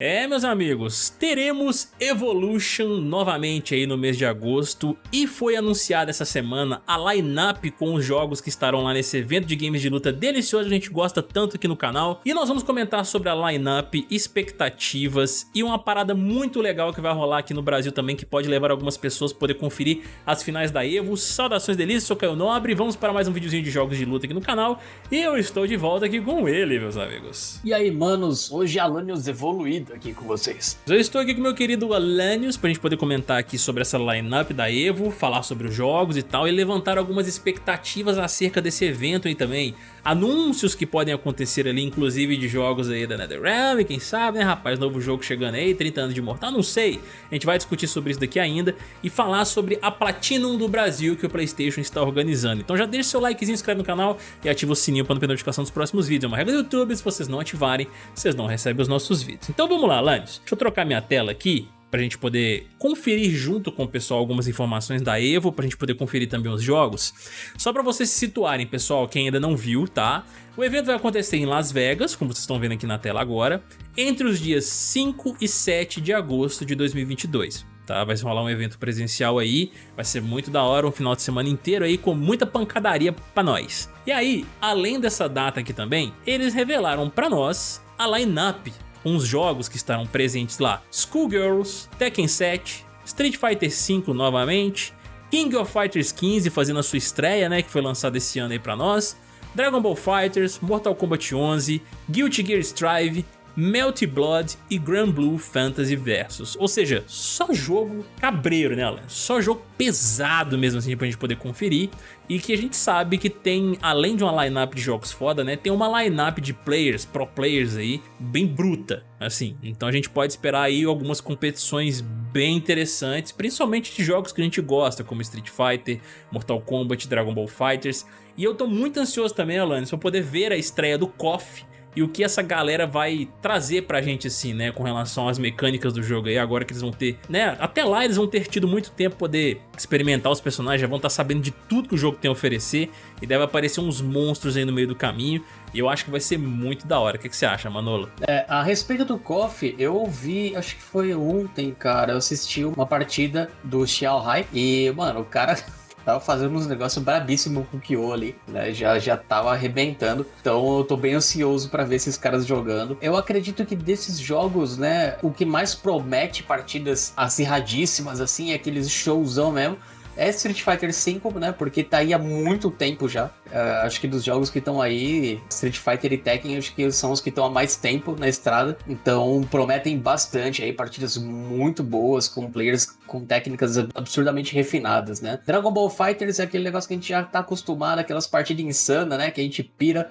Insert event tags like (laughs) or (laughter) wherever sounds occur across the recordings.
É, meus amigos, teremos Evolution novamente aí no mês de agosto e foi anunciada essa semana a line-up com os jogos que estarão lá nesse evento de games de luta delicioso, a gente gosta tanto aqui no canal. E nós vamos comentar sobre a line-up, expectativas e uma parada muito legal que vai rolar aqui no Brasil também, que pode levar algumas pessoas a poder conferir as finais da EVO. Saudações delícias, sou Caio Nobre, vamos para mais um videozinho de jogos de luta aqui no canal. E eu estou de volta aqui com ele, meus amigos. E aí, manos, hoje Alanios evoluído aqui com vocês. Eu estou aqui com meu querido Alanios pra gente poder comentar aqui sobre essa lineup da EVO, falar sobre os jogos e tal, e levantar algumas expectativas acerca desse evento aí também. Anúncios que podem acontecer ali, inclusive de jogos aí da NetherRealm, quem sabe, né rapaz, novo jogo chegando aí, 30 anos de Mortal, não sei. A gente vai discutir sobre isso daqui ainda e falar sobre a Platinum do Brasil que o Playstation está organizando. Então já deixa seu likezinho, inscreve no canal e ativa o sininho para não perder notificação dos próximos vídeos. É uma regra do YouTube, se vocês não ativarem, vocês não recebem os nossos vídeos. Então vamos lá, Alanis, deixa eu trocar minha tela aqui para a gente poder conferir junto com o pessoal algumas informações da EVO, para a gente poder conferir também os jogos. Só para vocês se situarem, pessoal, quem ainda não viu, tá? O evento vai acontecer em Las Vegas, como vocês estão vendo aqui na tela agora, entre os dias 5 e 7 de agosto de 2022. Tá, vai rolar um evento presencial aí, vai ser muito da hora, um final de semana inteiro aí com muita pancadaria pra nós. E aí, além dessa data aqui também, eles revelaram pra nós a line-up uns jogos que estarão presentes lá. Schoolgirls, Tekken 7, Street Fighter V novamente, King of Fighters 15 fazendo a sua estreia, né, que foi lançado esse ano aí pra nós, Dragon Ball Fighters, Mortal Kombat 11, Guilty Gear Strive, Melty Blood e Grand Blue Fantasy Versus. Ou seja, só jogo cabreiro, né, Alan? Só jogo pesado mesmo assim pra gente poder conferir. E que a gente sabe que tem, além de uma lineup de jogos foda, né, tem uma lineup de players, pro players aí, bem bruta, assim. Então a gente pode esperar aí algumas competições bem interessantes, principalmente de jogos que a gente gosta, como Street Fighter, Mortal Kombat, Dragon Ball Fighters. E eu tô muito ansioso também, Alanis, pra poder ver a estreia do KOF, e o que essa galera vai trazer pra gente assim, né, com relação às mecânicas do jogo aí, agora que eles vão ter, né, até lá eles vão ter tido muito tempo poder experimentar os personagens, já vão estar tá sabendo de tudo que o jogo tem a oferecer e deve aparecer uns monstros aí no meio do caminho e eu acho que vai ser muito da hora. O que, que você acha, Manolo? É, a respeito do KOF, eu ouvi, acho que foi ontem, cara, eu assisti uma partida do Xiao Hai e, mano, o cara (laughs) tava fazendo uns negócios brabíssimos com o Kyo ali, né? Já, já tava arrebentando. Então eu tô bem ansioso para ver esses caras jogando. Eu acredito que desses jogos, né, o que mais promete partidas acirradíssimas, assim, é aqueles showzão mesmo é Street Fighter V, né? Porque tá aí há muito tempo já. Uh, acho que dos jogos que estão aí, Street Fighter e Tekken, acho que são os que estão há mais tempo na estrada. Então prometem bastante aí, partidas muito boas, com players com técnicas absurdamente refinadas, né? Dragon Ball Fighters é aquele negócio que a gente já tá acostumado, aquelas partidas insanas, né? Que a gente pira.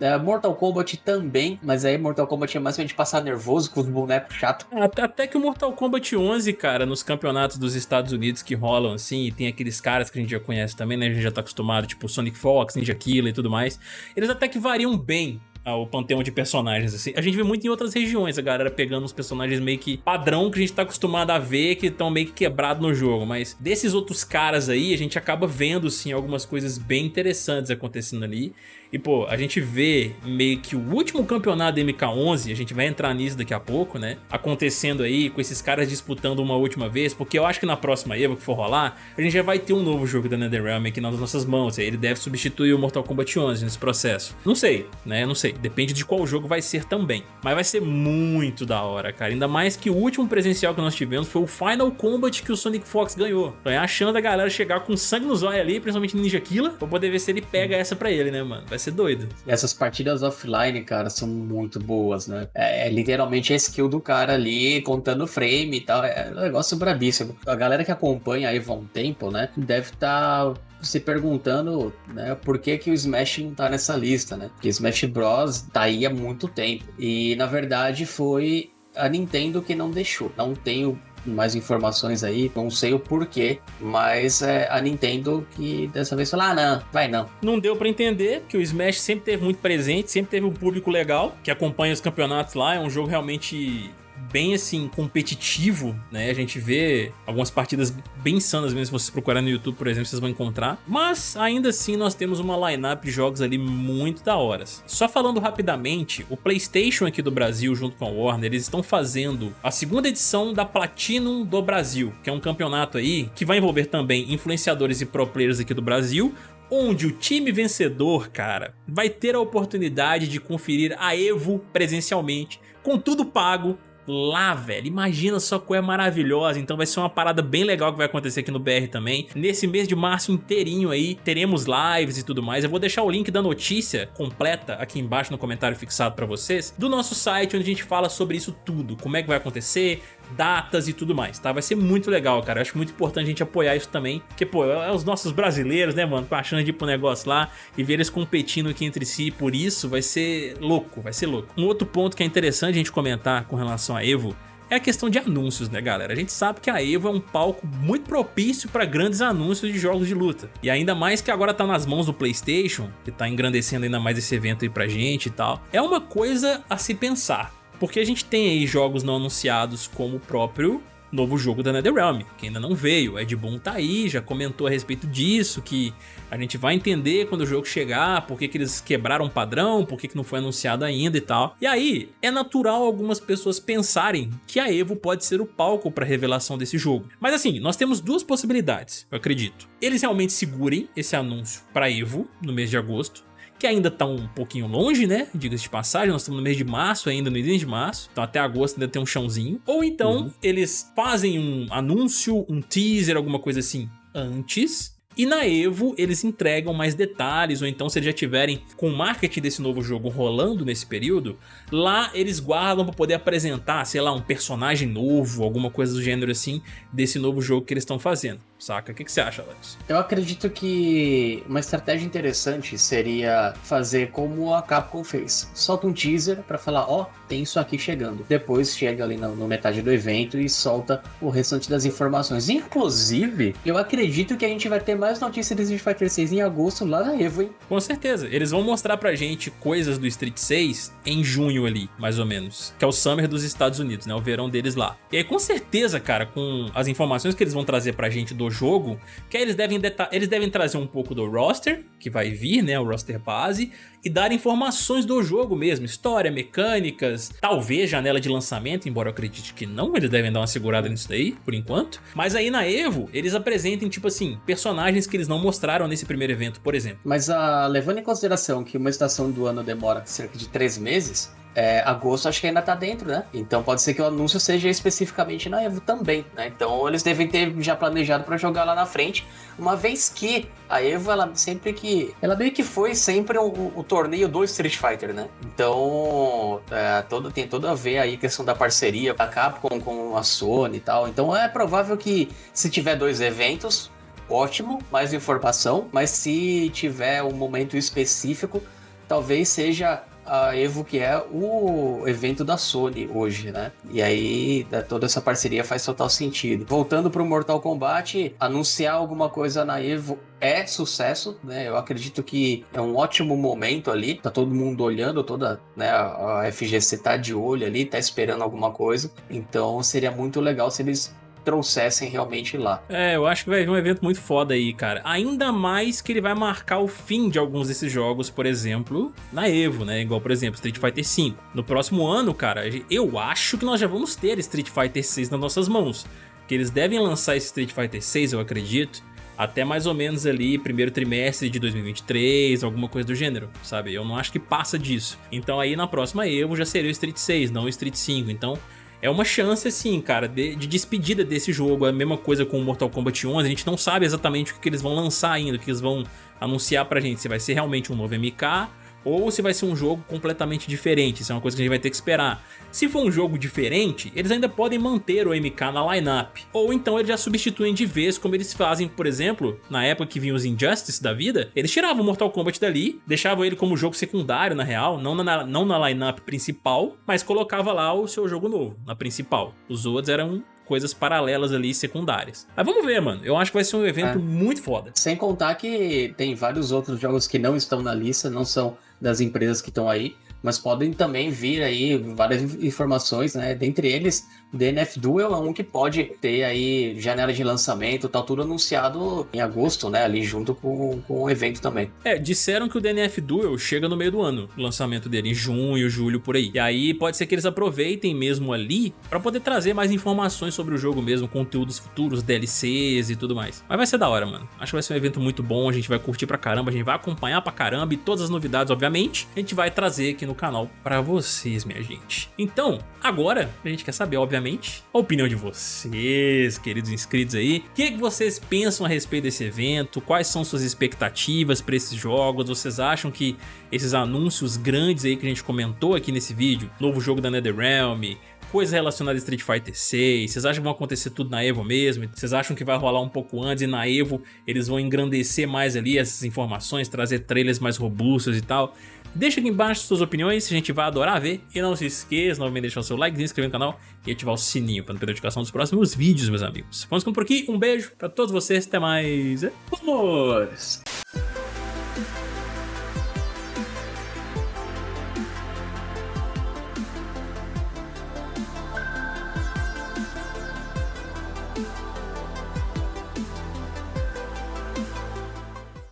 É, Mortal Kombat também, mas aí Mortal Kombat é mais pra gente passar nervoso com os bonecos chatos. Até, até que o Mortal Kombat 11, cara, nos campeonatos dos Estados Unidos que rolam assim, e tem aqueles caras que a gente já conhece também, né? A gente já tá acostumado, tipo Sonic Fox, Ninja Killer e tudo mais. Eles até que variam bem o panteão de personagens, assim. A gente vê muito em outras regiões, a galera pegando uns personagens meio que padrão que a gente tá acostumado a ver, que estão meio que quebrados no jogo, mas desses outros caras aí, a gente acaba vendo, sim, algumas coisas bem interessantes acontecendo ali, e, pô, a gente vê meio que o último campeonato da MK11, a gente vai entrar nisso daqui a pouco, né? Acontecendo aí, com esses caras disputando uma última vez, porque eu acho que na próxima EVA que for rolar, a gente já vai ter um novo jogo da NetherRealm aqui nas nossas mãos. Ele deve substituir o Mortal Kombat 11 nesse processo. Não sei, né? Não sei. Depende de qual jogo vai ser também. Mas vai ser muito da hora, cara. Ainda mais que o último presencial que nós tivemos foi o Final Combat que o Sonic Fox ganhou. Então é a chance da galera chegar com sangue no zóio ali, principalmente Ninja Killer, pra poder ver se ele pega essa pra ele, né, mano? Vai ser doido. Essas partidas offline, cara, são muito boas, né? É, é literalmente a skill do cara ali, contando frame e tal. É um negócio brabíssimo. A galera que acompanha aí há um tempo, né? Deve estar. Tá se perguntando, né, por que que o Smash não tá nessa lista, né? Porque Smash Bros tá aí há muito tempo. E na verdade foi a Nintendo que não deixou. Não tenho mais informações aí, não sei o porquê, mas é a Nintendo que dessa vez falou, ah não, vai não. Não deu para entender, que o Smash sempre teve muito presente, sempre teve um público legal, que acompanha os campeonatos lá, é um jogo realmente bem assim, competitivo, né? A gente vê algumas partidas bem sanas mesmo, se vocês procurarem no YouTube, por exemplo, vocês vão encontrar. Mas ainda assim nós temos uma lineup de jogos ali muito da horas. Só falando rapidamente, o Playstation aqui do Brasil, junto com a Warner, eles estão fazendo a segunda edição da Platinum do Brasil, que é um campeonato aí que vai envolver também influenciadores e pro players aqui do Brasil, onde o time vencedor, cara, vai ter a oportunidade de conferir a EVO presencialmente, com tudo pago, lá, velho. Imagina só coisa maravilhosa. Então vai ser uma parada bem legal que vai acontecer aqui no BR também. Nesse mês de março inteirinho aí, teremos lives e tudo mais. Eu vou deixar o link da notícia completa aqui embaixo no comentário fixado pra vocês, do nosso site onde a gente fala sobre isso tudo. Como é que vai acontecer, datas e tudo mais, tá? Vai ser muito legal, cara. Eu acho muito importante a gente apoiar isso também, porque, pô, é os nossos brasileiros, né, mano, com a chance de ir pro negócio lá e ver eles competindo aqui entre si, por isso vai ser louco, vai ser louco. Um outro ponto que é interessante a gente comentar com relação a EVO é a questão de anúncios, né galera? A gente sabe que a EVO é um palco muito propício para grandes anúncios de jogos de luta. E ainda mais que agora tá nas mãos do Playstation, que tá engrandecendo ainda mais esse evento aí pra gente e tal. É uma coisa a se pensar. Porque a gente tem aí jogos não anunciados como o próprio novo jogo da NetherRealm, que ainda não veio. Ed Boon tá aí, já comentou a respeito disso, que a gente vai entender quando o jogo chegar, por que, que eles quebraram o padrão, por que, que não foi anunciado ainda e tal. E aí, é natural algumas pessoas pensarem que a EVO pode ser o palco para revelação desse jogo. Mas assim, nós temos duas possibilidades, eu acredito. Eles realmente segurem esse anúncio para EVO no mês de agosto, que ainda está um pouquinho longe, né? Diga-se de passagem, nós estamos no mês de março ainda, no início de março, então até agosto ainda tem um chãozinho. Ou então uhum. eles fazem um anúncio, um teaser, alguma coisa assim antes e na EVO eles entregam mais detalhes, ou então se eles já tiverem com o marketing desse novo jogo rolando nesse período, lá eles guardam para poder apresentar, sei lá, um personagem novo, alguma coisa do gênero assim, desse novo jogo que eles estão fazendo, saca? O que, que você acha, Alex? Eu acredito que uma estratégia interessante seria fazer como a Capcom fez. Solta um teaser para falar, ó, oh, tem isso aqui chegando. Depois chega ali no metade do evento e solta o restante das informações. Inclusive, eu acredito que a gente vai ter mais mais notícias de Street Fighter 6 em agosto lá na Evo, hein? Com certeza. Eles vão mostrar pra gente coisas do Street 6 em junho ali, mais ou menos. Que é o Summer dos Estados Unidos, né? O verão deles lá. E aí, com certeza, cara, com as informações que eles vão trazer pra gente do jogo, que aí eles devem, eles devem trazer um pouco do roster, que vai vir, né? O roster base, e dar informações do jogo mesmo, história, mecânicas, talvez janela de lançamento, embora eu acredite que não, eles devem dar uma segurada nisso daí, por enquanto. Mas aí na EVO, eles apresentem, tipo assim, personagens que eles não mostraram nesse primeiro evento, por exemplo. Mas uh, levando em consideração que uma estação do ano demora cerca de três meses, é, agosto acho que ainda tá dentro, né? Então pode ser que o anúncio seja especificamente na Evo também, né? Então eles devem ter já planejado para jogar lá na frente, uma vez que a Evo, ela sempre que... Ela meio que foi sempre o, o torneio do Street Fighter, né? Então é, todo, tem tudo a ver aí a questão da parceria da Capcom com a Sony e tal. Então é provável que se tiver dois eventos, ótimo, mais informação, mas se tiver um momento específico, talvez seja a Evo, que é o evento da Sony hoje, né? E aí toda essa parceria faz total sentido. Voltando para o Mortal Kombat, anunciar alguma coisa na Evo é sucesso, né? Eu acredito que é um ótimo momento ali. Tá todo mundo olhando, toda, né? A FGC tá de olho ali, tá esperando alguma coisa. Então seria muito legal se eles trouxessem realmente lá. É, eu acho que vai vir um evento muito foda aí, cara. Ainda mais que ele vai marcar o fim de alguns desses jogos, por exemplo, na EVO, né? Igual, por exemplo, Street Fighter V. No próximo ano, cara, eu acho que nós já vamos ter Street Fighter 6 nas nossas mãos. Que eles devem lançar esse Street Fighter 6, eu acredito, até mais ou menos ali primeiro trimestre de 2023, alguma coisa do gênero, sabe? Eu não acho que passa disso. Então aí na próxima EVO já seria o Street 6, não o Street 5. Então é uma chance, assim, cara, de, de, despedida desse jogo. É a mesma coisa com o Mortal Kombat 11. A gente não sabe exatamente o que, eles vão lançar ainda, o que eles vão anunciar pra gente. Se vai ser realmente um novo MK ou se vai ser um jogo completamente diferente, isso é uma coisa que a gente vai ter que esperar. Se for um jogo diferente, eles ainda podem manter o MK na lineup, ou então eles já substituem de vez como eles fazem, por exemplo, na época que vinham os Injustice da vida, eles tiravam o Mortal Kombat dali, deixavam ele como jogo secundário na real, não na, não na lineup principal, mas colocava lá o seu jogo novo, na principal. Os outros eram coisas paralelas ali, secundárias. Mas vamos ver, mano. Eu acho que vai ser um evento é. muito foda. Sem contar que tem vários outros jogos que não estão na lista, não são das empresas que estão aí, mas podem também vir aí várias informações, né? Dentre eles, o DNF Duel é um que pode ter aí janela de lançamento, tá tudo anunciado em agosto, né? Ali junto com, com o evento também. É, disseram que o DNF Duel chega no meio do ano, o lançamento dele, em junho, julho, por aí. E aí pode ser que eles aproveitem mesmo ali pra poder trazer mais informações sobre o jogo mesmo, conteúdos futuros, DLCs e tudo mais. Mas vai ser da hora, mano. Acho que vai ser um evento muito bom, a gente vai curtir pra caramba, a gente vai acompanhar pra caramba e todas as novidades, obviamente, a gente vai trazer aqui no canal pra vocês, minha gente. Então, agora, a gente quer saber, obviamente, a opinião de vocês, queridos inscritos aí. O que, que vocês pensam a respeito desse evento? Quais são suas expectativas pra esses jogos? Vocês acham que esses anúncios grandes aí que a gente comentou aqui nesse vídeo, novo jogo da NetherRealm, coisa relacionada a Street Fighter 6, vocês acham que vão acontecer tudo na EVO mesmo? Vocês acham que vai rolar um pouco antes e na EVO eles vão engrandecer mais ali essas informações, trazer trailers mais robustos e tal? Deixa aqui embaixo suas opiniões, a gente vai adorar ver. E não se esqueça, novamente, de deixar o seu like, se inscrever no canal e ativar o sininho para não perder a notificação dos próximos vídeos, meus amigos. Vamos ficando por aqui, um beijo pra todos vocês, até mais. Vamos!